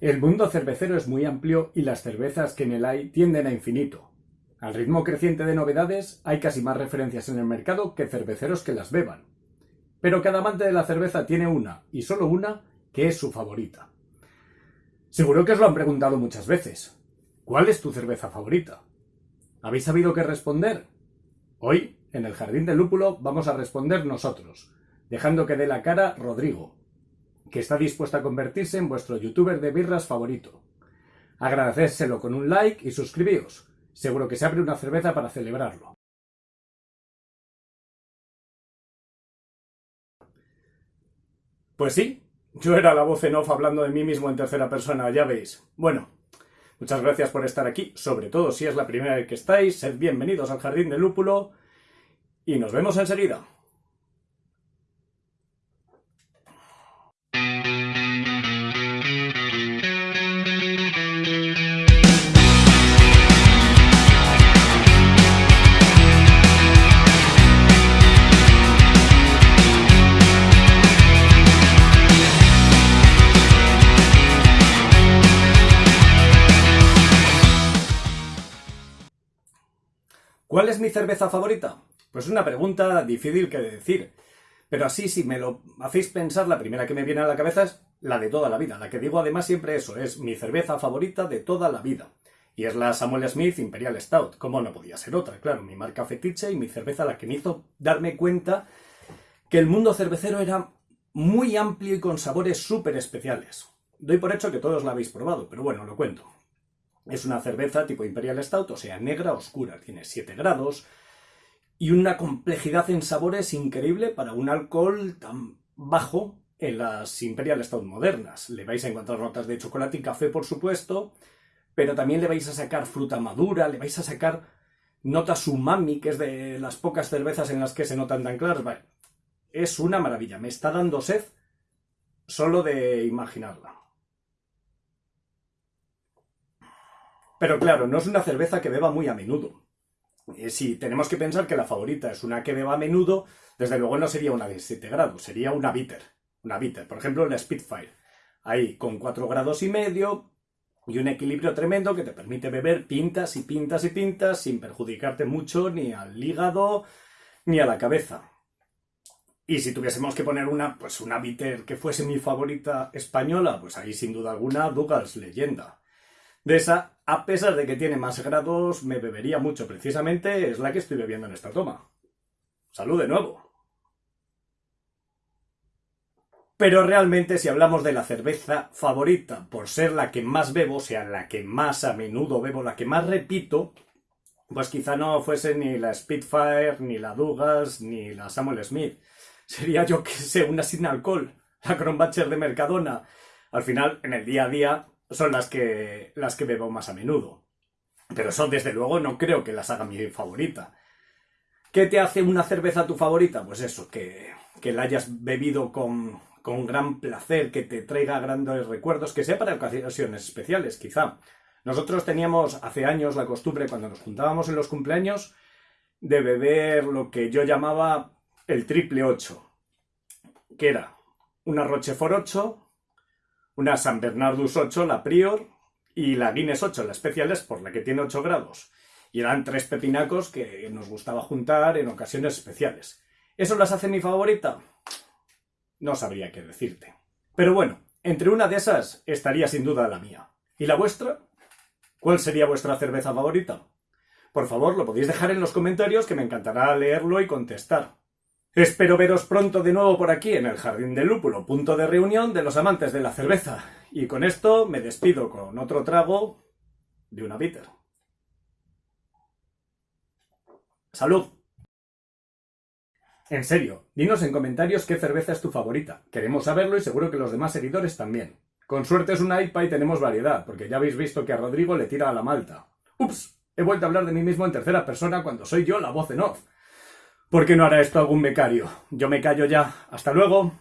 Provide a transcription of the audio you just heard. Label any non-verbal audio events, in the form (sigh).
El mundo cervecero es muy amplio y las cervezas que en él hay tienden a infinito. Al ritmo creciente de novedades hay casi más referencias en el mercado que cerveceros que las beban. Pero cada amante de la cerveza tiene una, y solo una, que es su favorita. Seguro que os lo han preguntado muchas veces. ¿Cuál es tu cerveza favorita? ¿Habéis sabido qué responder? Hoy, en el Jardín del Lúpulo, vamos a responder nosotros, dejando que dé la cara Rodrigo, que está dispuesto a convertirse en vuestro youtuber de birras favorito. Agradecérselo con un like y suscribíos. Seguro que se abre una cerveza para celebrarlo. Pues sí, yo era la voz en off hablando de mí mismo en tercera persona, ya veis. Bueno, muchas gracias por estar aquí, sobre todo si es la primera vez que estáis, sed bienvenidos al Jardín del Lúpulo y nos vemos enseguida. ¿Cuál es mi cerveza favorita? Pues una pregunta difícil que decir. Pero así, si me lo hacéis pensar, la primera que me viene a la cabeza es la de toda la vida. La que digo además siempre eso, es mi cerveza favorita de toda la vida. Y es la Samuel Smith Imperial Stout. Como no podía ser otra? Claro, mi marca fetiche y mi cerveza la que me hizo darme cuenta que el mundo cervecero era muy amplio y con sabores súper especiales. Doy por hecho que todos la habéis probado, pero bueno, lo cuento. Es una cerveza tipo Imperial Stout, o sea, negra, oscura, tiene 7 grados y una complejidad en sabores increíble para un alcohol tan bajo en las Imperial Stout modernas. Le vais a encontrar notas de chocolate y café, por supuesto, pero también le vais a sacar fruta madura, le vais a sacar notas umami, que es de las pocas cervezas en las que se notan tan claras. es una maravilla, me está dando sed solo de imaginarla. Pero claro, no es una cerveza que beba muy a menudo. Eh, si tenemos que pensar que la favorita es una que beba a menudo, desde luego no sería una de 7 grados, sería una bitter. Una bitter, por ejemplo, la Spitfire. Ahí con 4 grados y medio y un equilibrio tremendo que te permite beber pintas y pintas y pintas sin perjudicarte mucho ni al hígado ni a la cabeza. Y si tuviésemos que poner una, pues una bitter que fuese mi favorita española, pues ahí sin duda alguna Douglas Leyenda. De esa, a pesar de que tiene más grados, me bebería mucho. Precisamente es la que estoy bebiendo en esta toma. Salud de nuevo. Pero realmente si hablamos de la cerveza favorita por ser la que más bebo, o sea, la que más a menudo bebo, la que más repito, pues quizá no fuese ni la Spitfire, ni la Dugas, ni la Samuel Smith. (laughs) Sería yo que sé, una sin alcohol, la Kronbacher de Mercadona. Al final, en el día a día, son las que, las que bebo más a menudo. Pero eso, desde luego, no creo que las haga mi favorita. ¿Qué te hace una cerveza tu favorita? Pues eso, que, que la hayas bebido con, con gran placer, que te traiga grandes recuerdos, que sea para ocasiones especiales, quizá. Nosotros teníamos hace años la costumbre, cuando nos juntábamos en los cumpleaños, de beber lo que yo llamaba el triple 8, que era una Rochefort 8, una San Bernardus 8, la Prior, y la Guinness 8, la Speciales, por la que tiene 8 grados. Y eran tres pepinacos que nos gustaba juntar en ocasiones especiales. ¿Eso las hace mi favorita? No sabría qué decirte. Pero bueno, entre una de esas estaría sin duda la mía. ¿Y la vuestra? ¿Cuál sería vuestra cerveza favorita? Por favor, lo podéis dejar en los comentarios que me encantará leerlo y contestar. Espero veros pronto de nuevo por aquí en el Jardín del Lúpulo, punto de reunión de los amantes de la cerveza. Y con esto me despido con otro trago de una bitter. ¡Salud! En serio, dinos en comentarios qué cerveza es tu favorita. Queremos saberlo y seguro que los demás seguidores también. Con suerte es una IPA y tenemos variedad, porque ya habéis visto que a Rodrigo le tira a la malta. ¡Ups! He vuelto a hablar de mí mismo en tercera persona cuando soy yo la voz en off. ¿Por qué no hará esto algún becario? Yo me callo ya. Hasta luego.